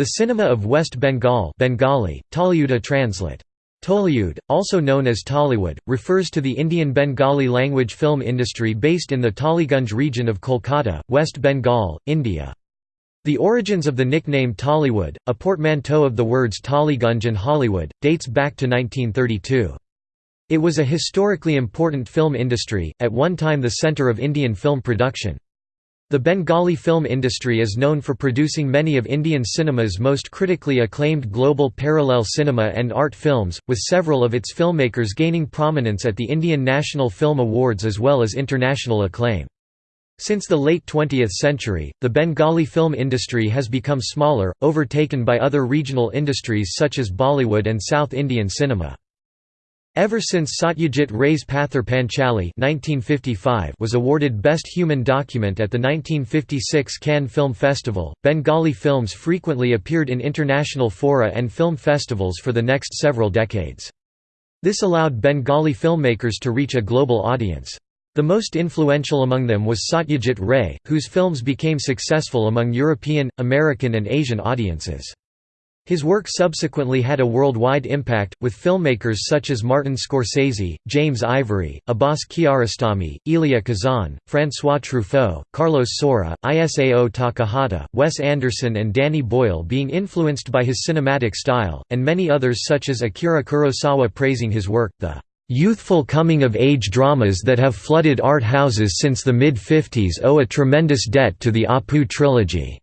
The cinema of West Bengal Bengali, Tollyuda translate. Tollyud, also known as Tollywood, refers to the Indian Bengali language film industry based in the Tollygunj region of Kolkata, West Bengal, India. The origins of the nickname Tollywood, a portmanteau of the words Tollygunj and Hollywood, dates back to 1932. It was a historically important film industry, at one time the centre of Indian film production. The Bengali film industry is known for producing many of Indian cinema's most critically acclaimed global parallel cinema and art films, with several of its filmmakers gaining prominence at the Indian National Film Awards as well as international acclaim. Since the late 20th century, the Bengali film industry has become smaller, overtaken by other regional industries such as Bollywood and South Indian cinema. Ever since Satyajit Ray's Pather Panchali was awarded Best Human Document at the 1956 Cannes Film Festival, Bengali films frequently appeared in international fora and film festivals for the next several decades. This allowed Bengali filmmakers to reach a global audience. The most influential among them was Satyajit Ray, whose films became successful among European, American and Asian audiences. His work subsequently had a worldwide impact, with filmmakers such as Martin Scorsese, James Ivory, Abbas Kiarostami, Elia Kazan, François Truffaut, Carlos Saura, Isao Takahata, Wes Anderson and Danny Boyle being influenced by his cinematic style, and many others such as Akira Kurosawa praising his work, the "...youthful coming-of-age dramas that have flooded art houses since the mid-50s owe a tremendous debt to the Apu trilogy."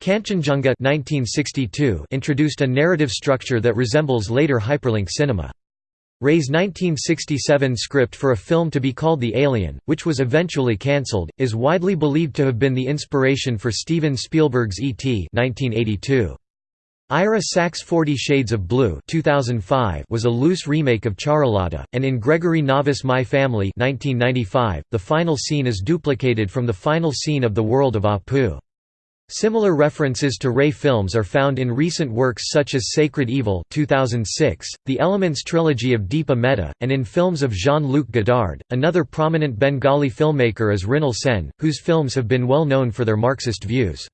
Kanchenjunga 1962 introduced a narrative structure that resembles later hyperlink cinema. Ray's 1967 script for a film to be called The Alien, which was eventually cancelled, is widely believed to have been the inspiration for Steven Spielberg's E.T. 1982. Ira Sachs' Forty Shades of Blue 2005 was a loose remake of Charulata, and in Gregory Nava's My Family 1995, the final scene is duplicated from the final scene of The World of Apu. Similar references to Ray films are found in recent works such as Sacred Evil 2006, the Elements trilogy of Deepa Mehta, and in films of Jean-Luc Godard. Another prominent Bengali filmmaker is Mrinal Sen, whose films have been well known for their Marxist views.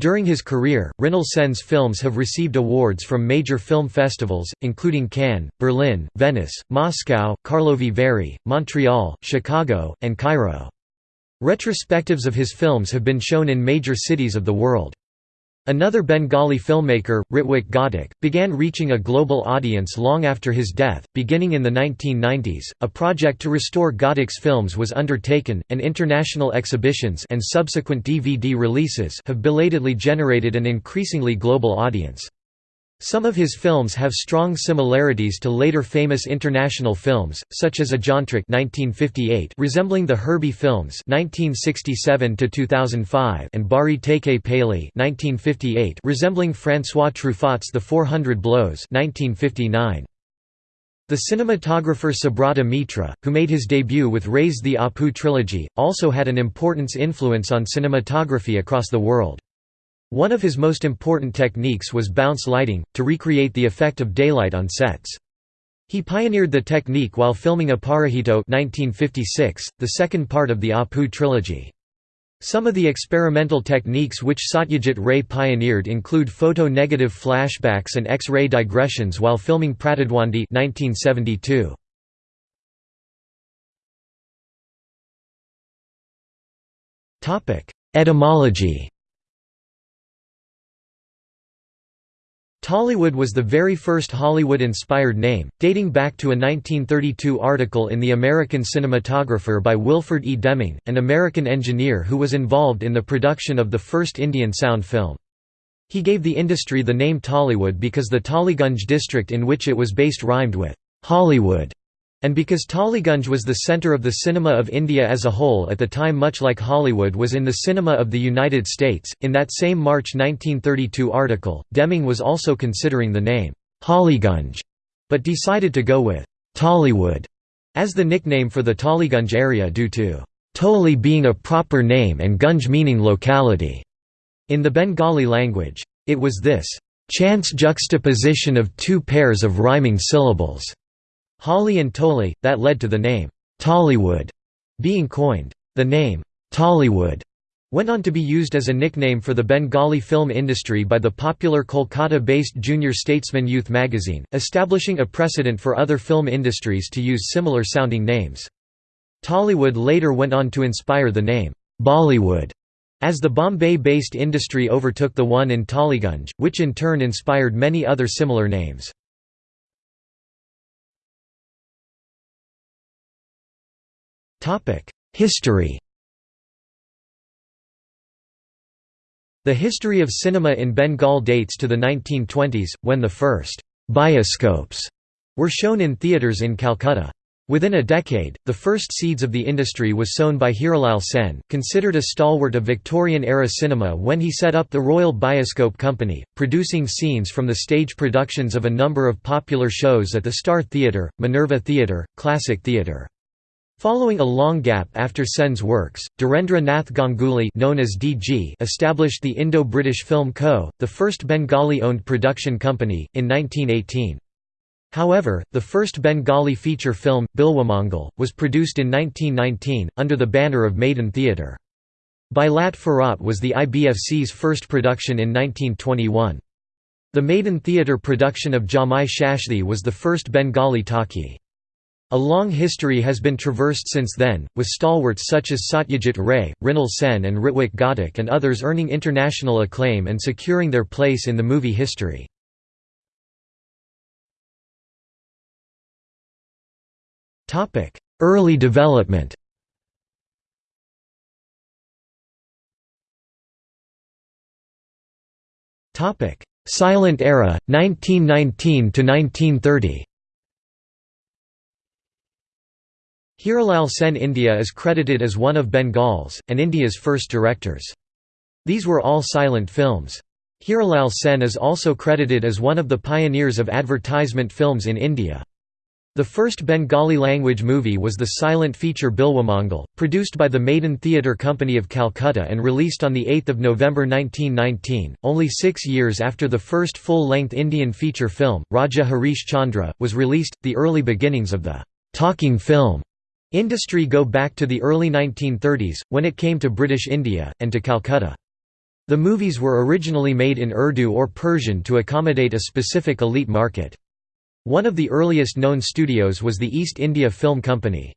During his career, Mrinal Sen's films have received awards from major film festivals, including Cannes, Berlin, Venice, Moscow, Karlovy Vary, Montreal, Chicago, and Cairo. Retrospectives of his films have been shown in major cities of the world. Another Bengali filmmaker, Ritwik Ghatak, began reaching a global audience long after his death. Beginning in the 1990s, a project to restore Ghatak's films was undertaken, and international exhibitions and subsequent DVD releases have belatedly generated an increasingly global audience. Some of his films have strong similarities to later famous international films, such as Ajantrik (1958), resembling the Herbie films (1967 2005) and Bari Theke (1958), resembling François Truffaut's The 400 Blows (1959). The cinematographer Subrata Mitra, who made his debut with Ray's The Apu trilogy, also had an importance influence on cinematography across the world. One of his most important techniques was bounce lighting, to recreate the effect of daylight on sets. He pioneered the technique while filming Aparajito 1956, the second part of the Apu trilogy. Some of the experimental techniques which Satyajit Ray pioneered include photo-negative flashbacks and X-ray digressions while filming Pratidwandi 1972. Etymology Tollywood was the very first Hollywood-inspired name, dating back to a 1932 article in The American Cinematographer by Wilford E. Deming, an American engineer who was involved in the production of the first Indian sound film. He gave the industry the name Tollywood because the Tollygunj district in which it was based rhymed with Hollywood. And because Tollygunj was the centre of the cinema of India as a whole at the time much like Hollywood was in the cinema of the United States, in that same March 1932 article, Deming was also considering the name, Hollygunj, but decided to go with Tollywood as the nickname for the Tollygunj area due to Tolly being a proper name and Gunj meaning locality. In the Bengali language, it was this chance juxtaposition of two pairs of rhyming syllables Holly and Tolly, that led to the name, Tollywood, being coined. The name, Tollywood, went on to be used as a nickname for the Bengali film industry by the popular Kolkata-based Junior Statesman youth magazine, establishing a precedent for other film industries to use similar-sounding names. Tollywood later went on to inspire the name, Bollywood, as the Bombay-based industry overtook the one in Tollygunge, which in turn inspired many other similar names. History The history of cinema in Bengal dates to the 1920s, when the first «bioscopes» were shown in theatres in Calcutta. Within a decade, the first seeds of the industry was sown by Hiralal Sen, considered a stalwart of Victorian-era cinema when he set up the Royal Bioscope Company, producing scenes from the stage productions of a number of popular shows at the Star Theatre, Minerva Theatre, Classic Theatre. Following a long gap after Sen's works, Dhirendra Nath Ganguly known as DG established the Indo-British Film Co., the first Bengali-owned production company, in 1918. However, the first Bengali feature film, Bilwamangal, was produced in 1919, under the banner of Madan Theatre. Bilat Pherat was the IBFC's first production in 1921. The Madan Theatre production of Jamai Shashthi was the first Bengali talkie. A long history has been traversed since then, with stalwarts such as Satyajit Ray, Mrinal Sen and Ritwik Ghatak and others earning international acclaim and securing their place in the movie history. Early development Silent era, 1919–1930 Hiralal Sen India is credited as one of Bengal's, and India's first directors. These were all silent films. Hiralal Sen is also credited as one of the pioneers of advertisement films in India. The first Bengali-language movie was the silent feature Bilwamangal, produced by the Maiden Theatre Company of Calcutta and released on 8 November 1919, only six years after the first full-length Indian feature film, Raja Harish Chandra, was released. The early beginnings of the «talking film» Industry go back to the early 1930s, when it came to British India, and to Calcutta. The movies were originally made in Urdu or Persian to accommodate a specific elite market. One of the earliest known studios was the East India Film Company.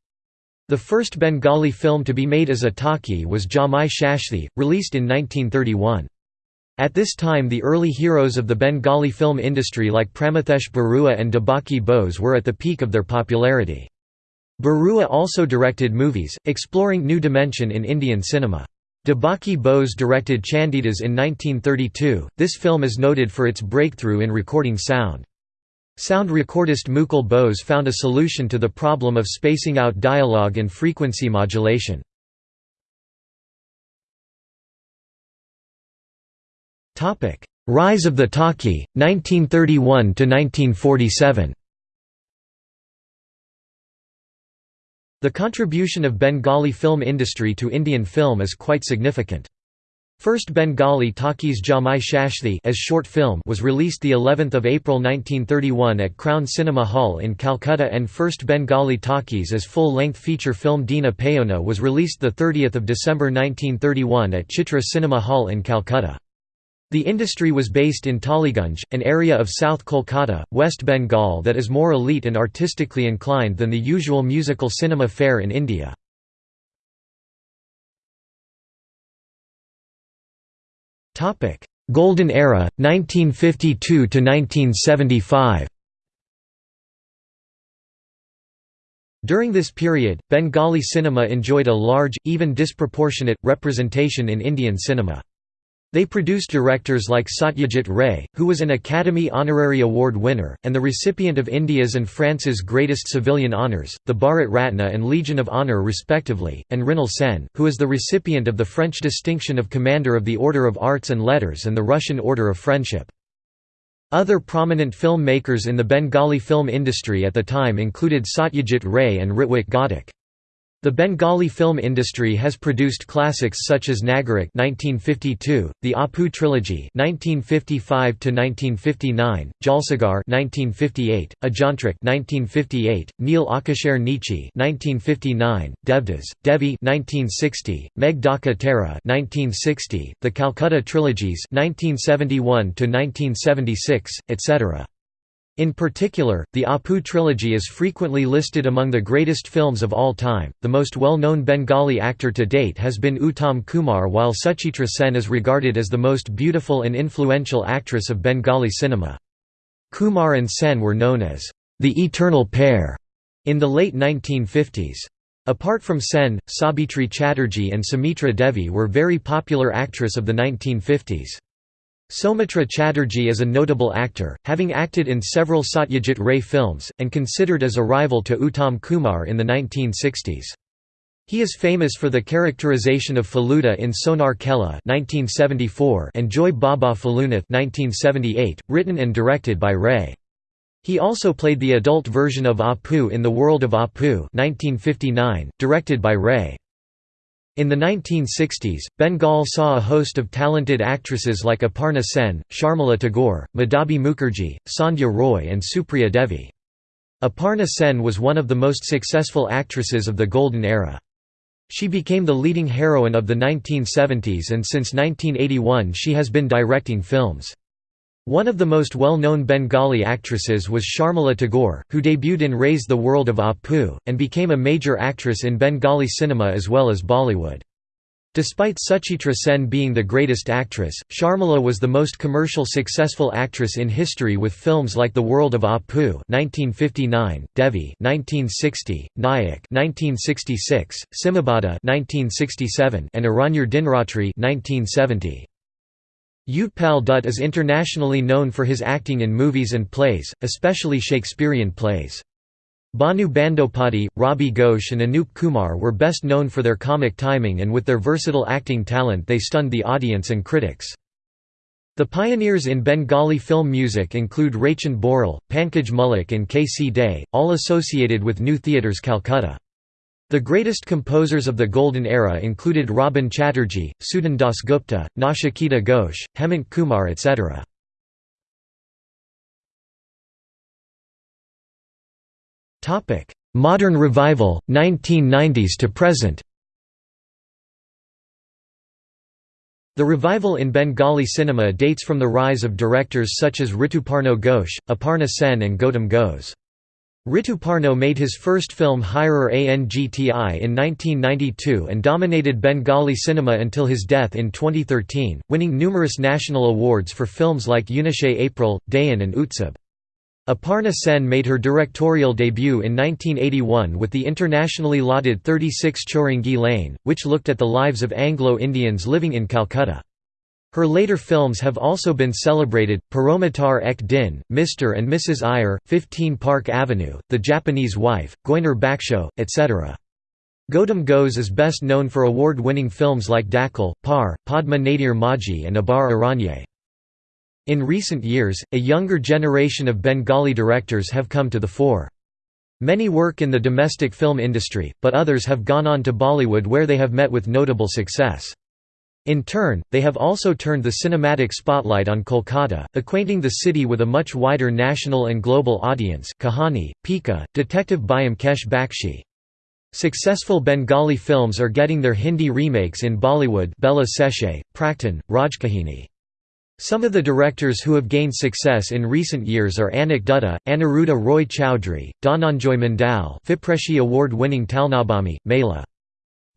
The first Bengali film to be made as a talkie was Jamai Shashthi, released in 1931. At this time the early heroes of the Bengali film industry like Pramathesh Barua and Debaki Bose were at the peak of their popularity. Barua also directed movies, exploring new dimension in Indian cinema. Debaki Bose directed Chandidas in 1932. This film is noted for its breakthrough in recording sound. Sound recordist Mukul Bose found a solution to the problem of spacing out dialogue and frequency modulation. Rise of the talkie, 1931 to 1947. The contribution of Bengali film industry to Indian film is quite significant. First Bengali Talkies Jamai Shashthi as short film was released the 11th of April 1931 at Crown Cinema Hall in Calcutta and first Bengali Talkies as full-length feature film Dena Paona was released the 30th of December 1931 at Chitra Cinema Hall in Calcutta. The industry was based in Tollygunge, an area of South Kolkata, West Bengal that is more elite and artistically inclined than the usual musical cinema fare in India. Golden Era, 1952–1975 During this period, Bengali cinema enjoyed a large, even disproportionate, representation in Indian cinema. They produced directors like Satyajit Ray, who was an Academy Honorary Award winner, and the recipient of India's and France's greatest civilian honours, the Bharat Ratna and Legion of Honour respectively, and Mrinal Sen, who is the recipient of the French distinction of Commander of the Order of Arts and Letters and the Russian Order of Friendship. Other prominent film makers in the Bengali film industry at the time included Satyajit Ray and Ritwik Ghatak. The Bengali film industry has produced classics such as Nagarik (1952), the Apu trilogy (1955 1959), Jalsaghar (1958), Ajantrik (1958), Neel Akashare Neechi (1959), Devdas, Devi (1960), Megh Dhaka Tara (1960), the Calcutta trilogies (1971 1976), etc. In particular, the Apu trilogy is frequently listed among the greatest films of all time. The most well known Bengali actor to date has been Uttam Kumar, while Suchitra Sen is regarded as the most beautiful and influential actress of Bengali cinema. Kumar and Sen were known as the eternal pair in the late 1950s. Apart from Sen, Sabitri Chatterjee and Sumitra Devi were very popular actress of the 1950s. Soumitra Chatterjee is a notable actor, having acted in several Satyajit Ray films, and considered as a rival to Uttam Kumar in the 1960s. He is famous for the characterization of Feluda in Sonar Kella and Joi Baba Felunath 1978, written and directed by Ray. He also played the adult version of Apu in The World of Apu 1959, directed by Ray. In the 1960s, Bengal saw a host of talented actresses like Aparna Sen, Sharmila Tagore, Madhabi Mukherjee, Sandhya Roy and Supriya Devi. Aparna Sen was one of the most successful actresses of the Golden Era. She became the leading heroine of the 1970s and since 1981 she has been directing films. One of the most well-known Bengali actresses was Sharmila Tagore, who debuted in Ray's the World of Apu, and became a major actress in Bengali cinema as well as Bollywood. Despite Suchitra Sen being the greatest actress, Sharmila was the most commercial successful actress in history with films like The World of Apu (1959), Devi (1960), Nayak (1966), Simhabada (1967), and Aranyar Dinratri (1970). Utpal Dutt is internationally known for his acting in movies and plays, especially Shakespearean plays. Bhanu Bandopadhyay, Rabi Ghosh and Anup Kumar were best known for their comic timing and with their versatile acting talent they stunned the audience and critics. The pioneers in Bengali film music include Raichand Boral, Pankaj Mullik and K. C. Dey, all associated with New Theatres Calcutta. The greatest composers of the Golden Era included Rabin Chatterjee, Sudhin Das Gupta, Nachiketa Ghosh, Hemant Kumar etc. Modern revival, 1990s to present The revival in Bengali cinema dates from the rise of directors such as Rituparno Ghosh, Aparna Sen and Gautam Ghose. Rituparno made his first film Hirer Angti in 1992 and dominated Bengali cinema until his death in 2013, winning numerous national awards for films like Unishe April, Dahan and Utsab. Aparna Sen made her directorial debut in 1981 with the internationally lauded 36 Chowringhee Lane, which looked at the lives of Anglo-Indians living in Calcutta. Her later films have also been celebrated, Paromitar Ek Din, Mr. and Mrs. Iyer, 15 Park Avenue, The Japanese Wife, Goynar Baksho, etc. Gautam Ghose is best known for award-winning films like Dakhal, Par, Padma Nadir Majhi and Abar Aranye. In recent years, a younger generation of Bengali directors have come to the fore. Many work in the domestic film industry, but others have gone on to Bollywood where they have met with notable success. In turn, they have also turned the cinematic spotlight on Kolkata, acquainting the city with a much wider national and global audience Kahani, Piku, Detective Byomkesh Bakshi. Successful Bengali films are getting their Hindi remakes in Bollywood Bela Seshe, Praktan, Rajkahini. Some of the directors who have gained success in recent years are Anik Dutta, Aniruddha Roy Chowdhury, Dhananjoy Mandal FIPRESCI Award-winning Talnabami, Mela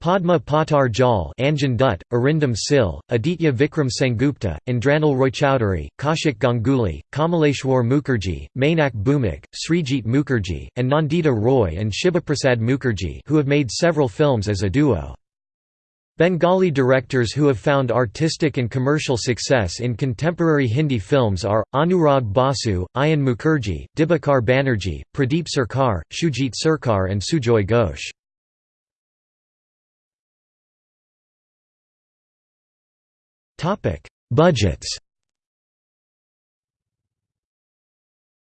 Padma Patar Jal Anjan Dutt, Arindam Sil, Aditya Vikram Sengupta, Indranil Roychowdhury, Kaushik Ganguly, Kamaleshwar Mukherjee, Mainak Bhaumik, Srijit Mukherjee, and Nandita Roy and Shibaprasad Mukherjee who have made several films as a duo. Bengali directors who have found artistic and commercial success in contemporary Hindi films are, Anurag Basu, Ayan Mukherjee, Dibakar Banerjee, Pradeep Sarkar, Shoojit Sircar and Sujoy Ghosh. Budgets.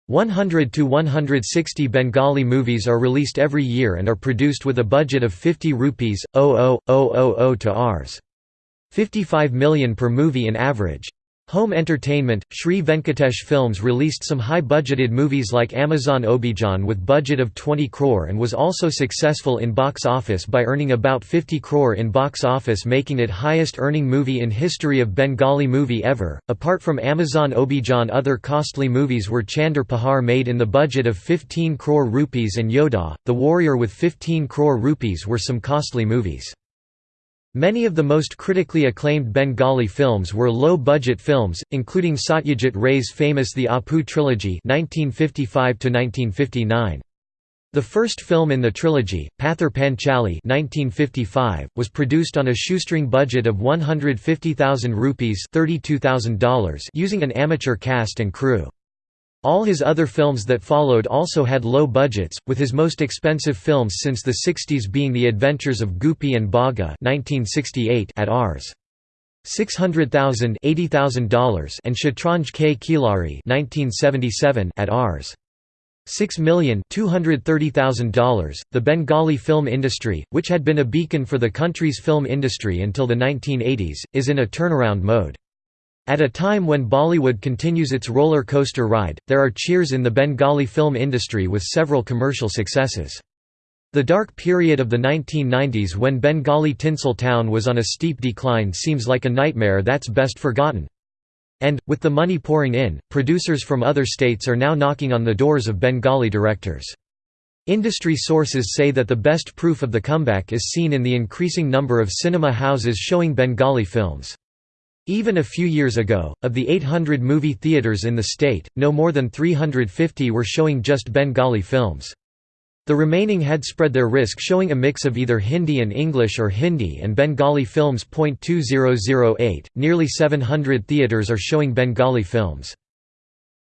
100 to 160 Bengali movies are released every year and are produced with a budget of 50 rupees 00000 to Rs 55 million per movie in average. Home Entertainment, Sri Venkatesh Films released some high-budgeted movies like Amazon Obhijan with budget of 20 crore and was also successful in box office by earning about 50 crore in box office making it highest earning movie in history of Bengali movie ever. Apart from Amazon Obhijan other costly movies were Chander Pahar made in the budget of 15 crore rupees and Yodha, The Warrior with 15 crore rupees were some costly movies. Many of the most critically acclaimed Bengali films were low-budget films, including Satyajit Ray's famous The Apu trilogy 1955 The first film in the trilogy, Pather Panchali 1955, was produced on a shoestring budget of 150,000 rupees $32,000 using an amateur cast and crew. All his other films that followed also had low budgets, with his most expensive films since the 60s being The Adventures of Goopy and Bagha at Rs. $600,000 $80,000 and Shatranj Ke Khilari at Rs. $6,230,000. The Bengali film industry, which had been a beacon for the country's film industry until the 1980s, is in a turnaround mode. At a time when Bollywood continues its roller coaster ride, there are cheers in the Bengali film industry with several commercial successes. The dark period of the 1990s when Bengali tinsel town was on a steep decline seems like a nightmare that's best forgotten. And, with the money pouring in, producers from other states are now knocking on the doors of Bengali directors. Industry sources say that the best proof of the comeback is seen in the increasing number of cinema houses showing Bengali films. Even a few years ago, of the 800 movie theaters in the state, no more than 350 were showing just Bengali films. The remaining had spread their risk showing a mix of either Hindi and English or Hindi and Bengali films. 2008, nearly 700 theaters are showing Bengali films.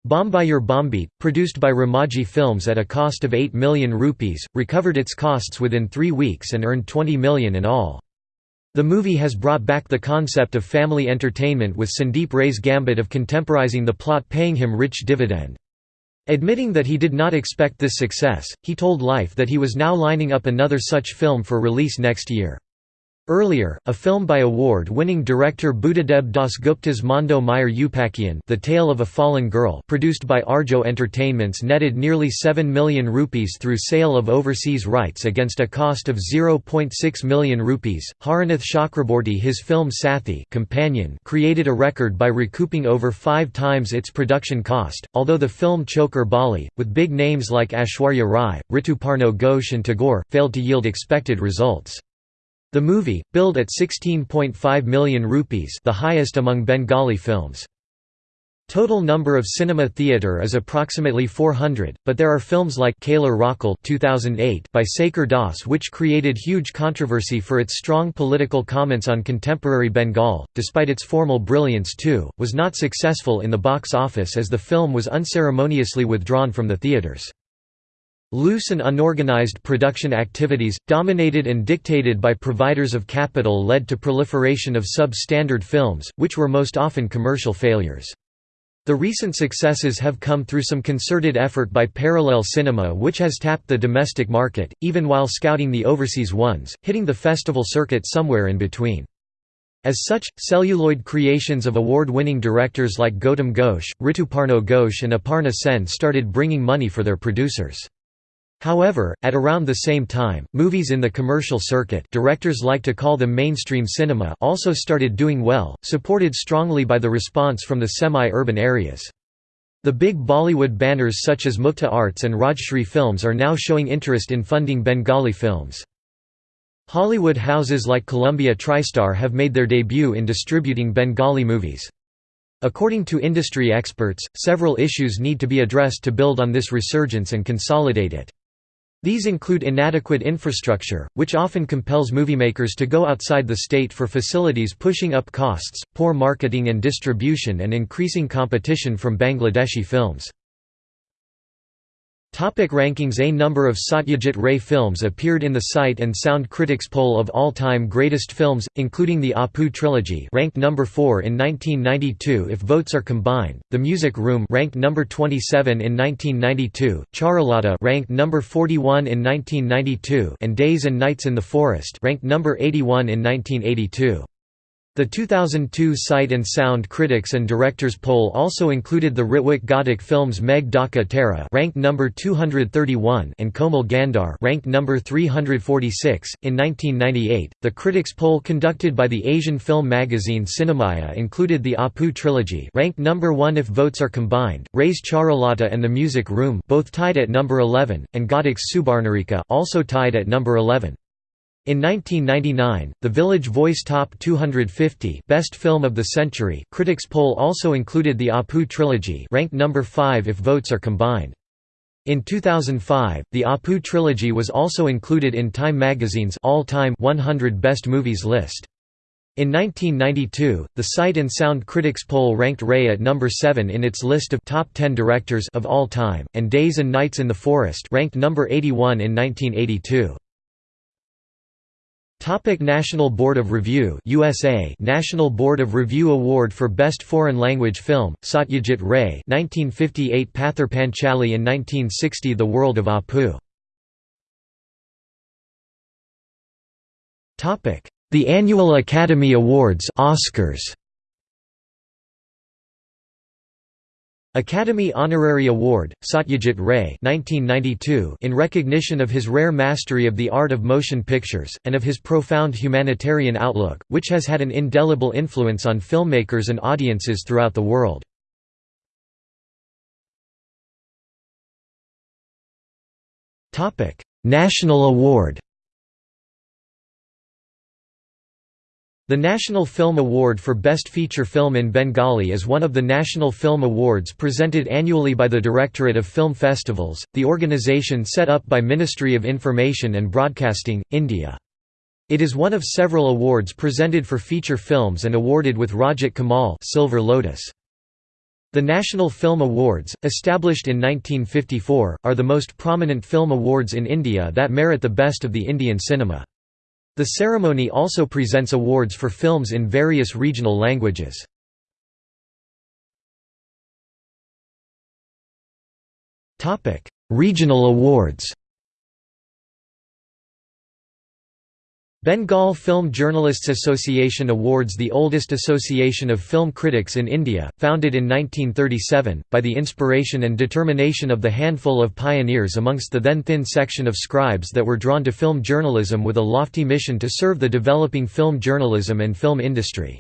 Bombayur Bombite, produced by Ramaji Films at a cost of 8 million rupees, recovered its costs within three weeks and earned 20 million in all. The movie has brought back the concept of family entertainment with Sandeep Ray's gambit of contemporizing the plot paying him rich dividend. Admitting that he did not expect this success, he told Life that he was now lining up another such film for release next year. Earlier, a film by award-winning director Buddhadeb Dasgupta's Mondo Meyer Upakhyan The Tale of a Fallen Girl produced by Arjo Entertainments netted nearly 7 million rupees through sale of overseas rights against a cost of 0.6 million rupees. Haranath Chakraborty his film Sathi Companion created a record by recouping over five times its production cost, although the film Chokher Bali, with big names like Aishwarya Rai, Rituparno Ghosh and Tagore, failed to yield expected results. The movie, billed at 16.5 million rupees the highest among Bengali films. Total number of cinema theatre is approximately 400, but there are films like Kaaler Rakhal 2008 by Sekhar Das which created huge controversy for its strong political comments on contemporary Bengal, despite its formal brilliance too, was not successful in the box office as the film was unceremoniously withdrawn from the theatres. Loose and unorganized production activities, dominated and dictated by providers of capital led to proliferation of sub-standard films, which were most often commercial failures. The recent successes have come through some concerted effort by parallel cinema which has tapped the domestic market, even while scouting the overseas ones, hitting the festival circuit somewhere in between. As such, celluloid creations of award-winning directors like Gautam Ghosh, Rituparno Ghosh and Aparna Sen started bringing money for their producers. However, at around the same time, movies in the commercial circuit directors like to call them mainstream cinema also started doing well, supported strongly by the response from the semi-urban areas. The big Bollywood banners such as Mukta Arts and Rajshri Films are now showing interest in funding Bengali films. Hollywood houses like Columbia TriStar have made their debut in distributing Bengali movies. According to industry experts, several issues need to be addressed to build on this resurgence and consolidate it. These include inadequate infrastructure, which often compels moviemakers to go outside the state for facilities pushing up costs, poor marketing and distribution and increasing competition from Bangladeshi films. Topic rankings A number of Satyajit Ray films appeared in the Sight and Sound Critics poll of all-time greatest films, including the Apu trilogy ranked number 4 in 1992 if votes are combined, The Music Room ranked number 27 in 1992, Charulata ranked number 41 in 1992 and Days and Nights in the Forest ranked number 81 in 1982. The 2002 Sight and Sound Critics and Directors poll also included the Ritwik Ghatak films Meg Tera ranked number 231 and Komal Gandhar ranked number 346. In 1998, the critics poll conducted by the Asian film magazine Cinemaya included the Apu trilogy ranked number 1 if votes are combined, Ray's Charulata and The Music Room both tied at number 11, and Ghatak's Subarnarekha also tied at number 11. In 1999, the Village Voice Top 250 Best Film of the Century critics poll also included the Apu trilogy ranked number 5 if votes are combined. In 2005, the Apu trilogy was also included in Time magazine's all-time 100 best movies list. In 1992, the Sight and Sound Critics poll ranked Ray at number 7 in its list of top 10 directors of all time, and Days and Nights in the Forest ranked number 81 in 1982. Topic National Board of Review USA National Board of Review Award for Best Foreign Language Film Satyajit Ray 1958 Pather Panchali in 1960 The World of Apu. The Annual Academy Awards Oscars Academy Honorary Award, Satyajit Ray 1992 in recognition of his rare mastery of the art of motion pictures, and of his profound humanitarian outlook, which has had an indelible influence on filmmakers and audiences throughout the world. National Award The National Film Award for Best Feature Film in Bengali is one of the National Film Awards presented annually by the Directorate of Film Festivals, the organization set up by Ministry of Information and Broadcasting, India. It is one of several awards presented for feature films and awarded with Rajat Kamal Silver Lotus. The National Film Awards, established in 1954, are the most prominent film awards in India that merit the best of the Indian cinema. The ceremony also presents awards for films in various regional languages. Regional awards Bengal Film Journalists Association awards the oldest association of film critics in India, founded in 1937, by the inspiration and determination of the handful of pioneers amongst the then thin section of scribes that were drawn to film journalism with a lofty mission to serve the developing film journalism and film industry.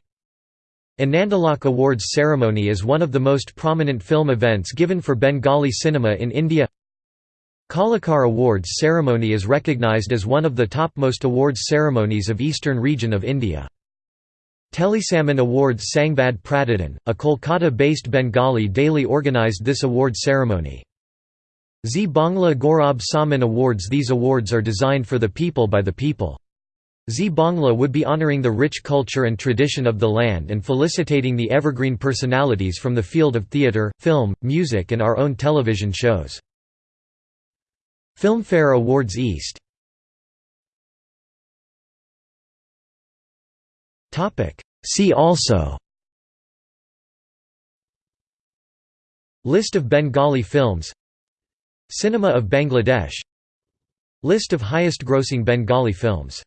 Anandalok Awards ceremony is one of the most prominent film events given for Bengali cinema in India Kalakar Awards ceremony is recognized as one of the topmost awards ceremonies of eastern region of India. Telesamman Awards Sangbad Pratidin, a Kolkata-based Bengali daily organized this award ceremony. Zee Bangla Gaurav Samman Awards These awards are designed for the people by the people. Zee Bangla would be honoring the rich culture and tradition of the land and felicitating the evergreen personalities from the field of theatre, film, music and our own television shows. Filmfare Awards East. See also. List of Bengali films. Cinema of Bangladesh. List of highest grossing Bengali films